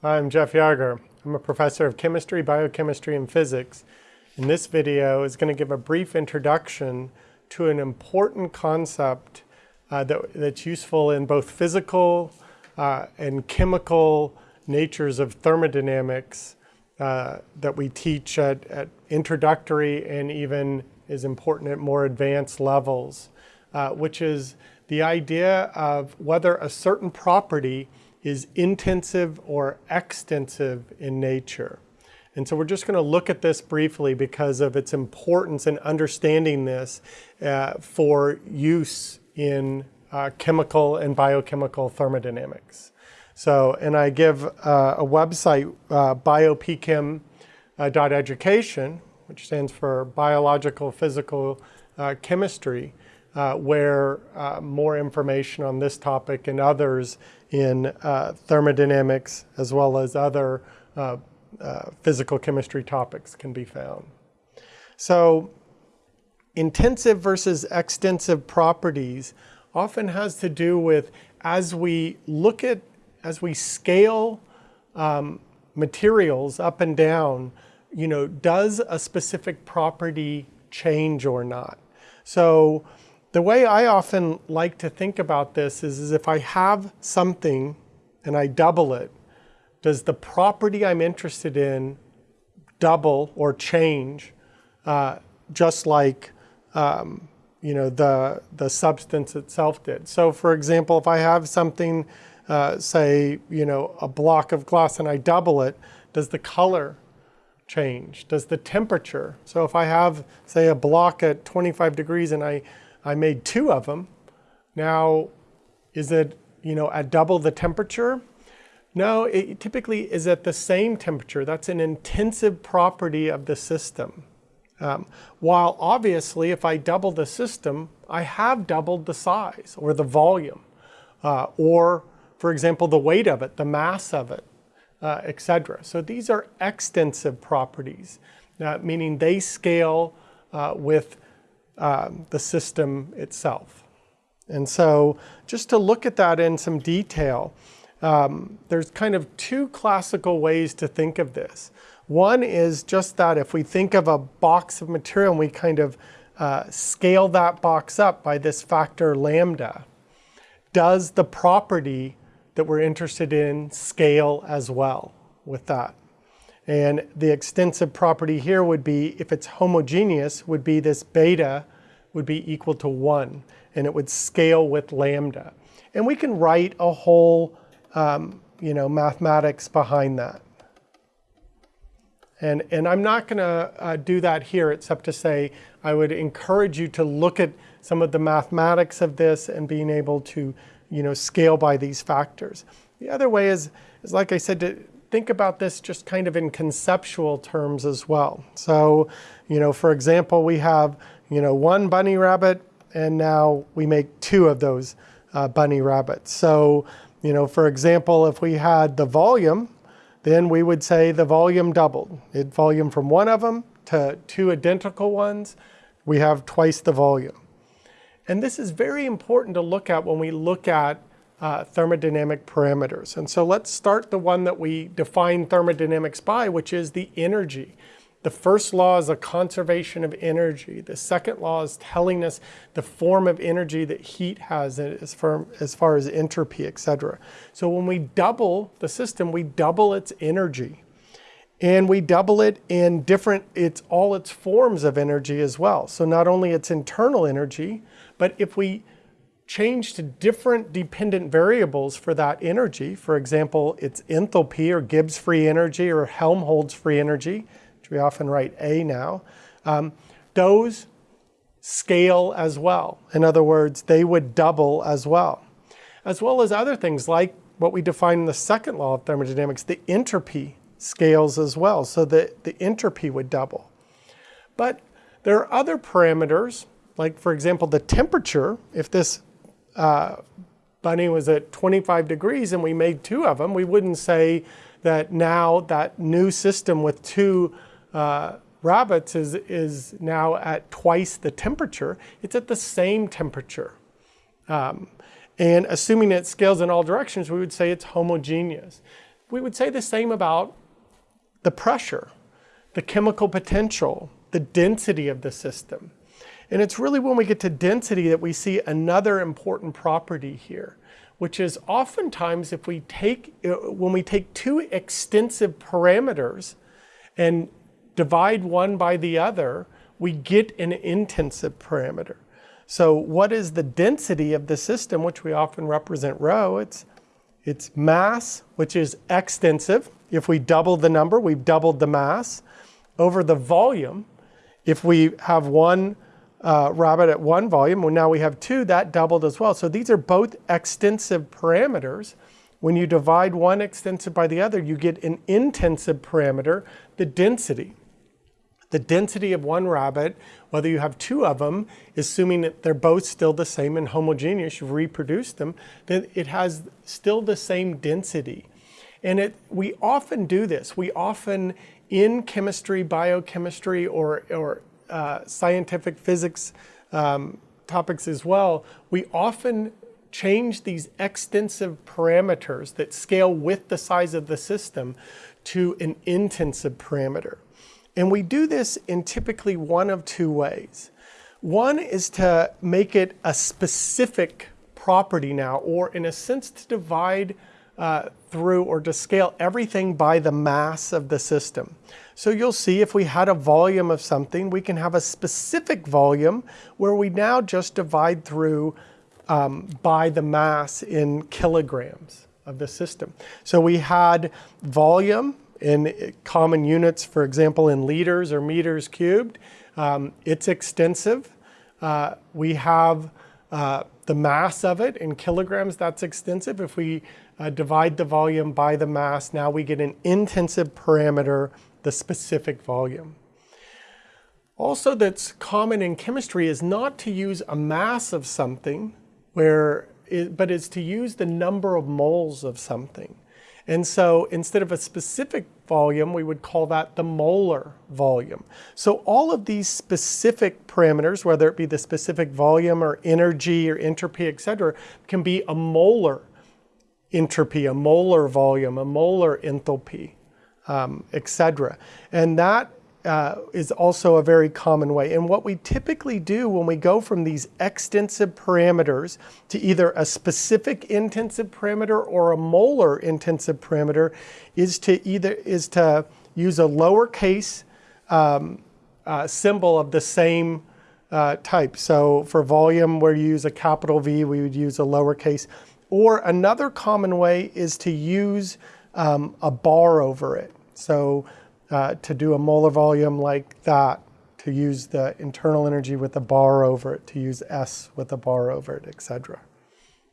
I'm Jeff Yarger. I'm a professor of chemistry, biochemistry, and physics. And this video is going to give a brief introduction to an important concept uh, that, that's useful in both physical uh, and chemical natures of thermodynamics uh, that we teach at, at, introductory and even is important at more advanced levels, uh, which is the idea of whether a certain property is intensive or extensive in nature. And so we're just going to look at this briefly because of its importance in understanding this uh, for use in uh, chemical and biochemical thermodynamics. So, and I give uh, a website, uh, biopchem.education, uh, which stands for Biological Physical uh, Chemistry, uh, where uh, more information on this topic and others in uh, thermodynamics as well as other uh, uh, physical chemistry topics can be found. So intensive versus extensive properties often has to do with as we look at, as we scale um, materials up and down, you know, does a specific property change or not? So the way I often like to think about this is, is if I have something and I double it, does the property I'm interested in double or change uh, just like um, you know the the substance itself did. So for example, if I have something, uh, say you know a block of glass and I double it, does the color change? Does the temperature? So if I have say a block at 25 degrees and I I made two of them. Now, is it, you know, at double the temperature? No, it typically is at the same temperature. That's an intensive property of the system. Um, while obviously, if I double the system, I have doubled the size or the volume, uh, or, for example, the weight of it, the mass of it, uh, etc. So these are extensive properties, uh, meaning they scale uh, with um, the system itself. And so just to look at that in some detail, um, there's kind of two classical ways to think of this. One is just that if we think of a box of material and we kind of uh, scale that box up by this factor lambda, does the property that we're interested in scale as well with that? And the extensive property here would be, if it's homogeneous, would be this beta would be equal to 1. And it would scale with lambda. And we can write a whole um, you know, mathematics behind that. And, and I'm not going to uh, do that here except to say I would encourage you to look at some of the mathematics of this and being able to you know, scale by these factors. The other way is, is like I said, to think about this just kind of in conceptual terms as well. So, you know, for example, we have, you know, one bunny rabbit and now we make two of those uh, bunny rabbits. So, you know, for example, if we had the volume, then we would say the volume doubled. It volume from one of them to two identical ones, we have twice the volume. And this is very important to look at when we look at uh, thermodynamic parameters. And so let's start the one that we define thermodynamics by, which is the energy. The first law is a conservation of energy. The second law is telling us the form of energy that heat has as far as, far as entropy, etc. So when we double the system, we double its energy. And we double it in different, it's all its forms of energy as well. So not only its internal energy, but if we change to different dependent variables for that energy. For example, it's enthalpy or Gibbs free energy or Helmholtz free energy, which we often write A now. Um, those scale as well. In other words, they would double as well. As well as other things like what we define in the second law of thermodynamics, the entropy scales as well. So the, the entropy would double. But there are other parameters, like for example, the temperature, if this uh, bunny was at 25 degrees and we made two of them, we wouldn't say that now that new system with two uh, rabbits is, is now at twice the temperature. It's at the same temperature. Um, and assuming it scales in all directions, we would say it's homogeneous. we would say the same about the pressure, the chemical potential, the density of the system. And it's really when we get to density that we see another important property here, which is oftentimes if we take, uh, when we take two extensive parameters and divide one by the other, we get an intensive parameter. So what is the density of the system, which we often represent rho? It's, it's mass, which is extensive. If we double the number, we've doubled the mass. Over the volume, if we have one uh, rabbit at one volume, well, now we have two, that doubled as well. So these are both extensive parameters. When you divide one extensive by the other, you get an intensive parameter, the density. The density of one rabbit, whether you have two of them, assuming that they're both still the same and homogeneous, you've reproduced them, then it has still the same density. And it, we often do this. We often, in chemistry, biochemistry, or, or uh, scientific physics um, topics as well, we often change these extensive parameters that scale with the size of the system to an intensive parameter. And we do this in typically one of two ways. One is to make it a specific property now, or in a sense to divide uh, through or to scale everything by the mass of the system. So you'll see if we had a volume of something, we can have a specific volume where we now just divide through um, by the mass in kilograms of the system. So we had volume in common units, for example, in liters or meters cubed. Um, it's extensive. Uh, we have uh, the mass of it in kilograms, that's extensive. If we uh, divide the volume by the mass, now we get an intensive parameter, the specific volume. Also that's common in chemistry is not to use a mass of something, where it, but is to use the number of moles of something. And so instead of a specific volume, we would call that the molar volume. So all of these specific parameters, whether it be the specific volume or energy or entropy, et cetera, can be a molar entropy, a molar volume, a molar enthalpy, um, et cetera. And that uh, is also a very common way. And what we typically do when we go from these extensive parameters to either a specific intensive parameter or a molar intensive parameter is to either is to use a lowercase um, uh, symbol of the same uh, type. So for volume, where you use a capital V, we would use a lowercase. Or another common way is to use um, a bar over it. So uh, to do a molar volume like that, to use the internal energy with a bar over it, to use S with a bar over it, etc.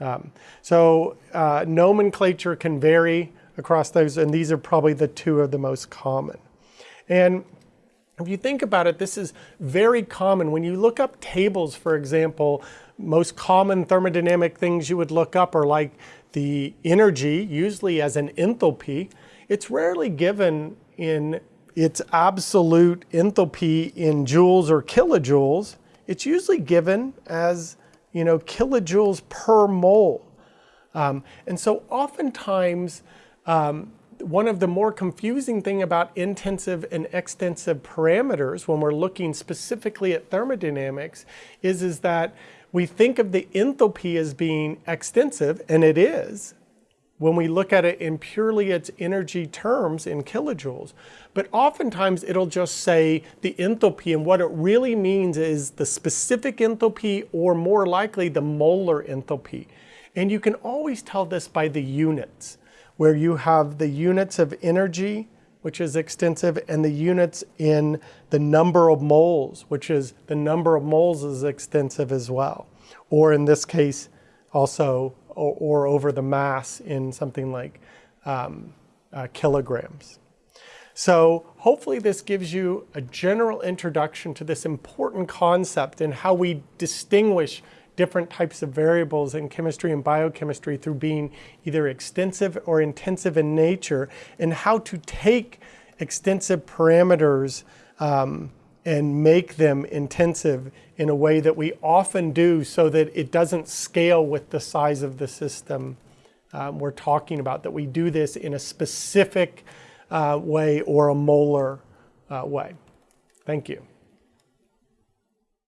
Um, so uh, nomenclature can vary across those, and these are probably the two of the most common. And if you think about it, this is very common. When you look up tables, for example, most common thermodynamic things you would look up are like the energy, usually as an enthalpy. It's rarely given in its absolute enthalpy in joules or kilojoules, it's usually given as you know kilojoules per mole. Um, and so oftentimes, um, one of the more confusing thing about intensive and extensive parameters when we're looking specifically at thermodynamics is, is that we think of the enthalpy as being extensive, and it is, when we look at it in purely its energy terms in kilojoules. But oftentimes it'll just say the enthalpy and what it really means is the specific enthalpy or more likely the molar enthalpy. And you can always tell this by the units, where you have the units of energy, which is extensive, and the units in the number of moles, which is the number of moles is extensive as well. Or in this case, also or, or over the mass in something like um, uh, kilograms. So hopefully this gives you a general introduction to this important concept and how we distinguish different types of variables in chemistry and biochemistry through being either extensive or intensive in nature and how to take extensive parameters um, and make them intensive in a way that we often do so that it doesn't scale with the size of the system um, we're talking about, that we do this in a specific uh, way or a molar uh, way. Thank you.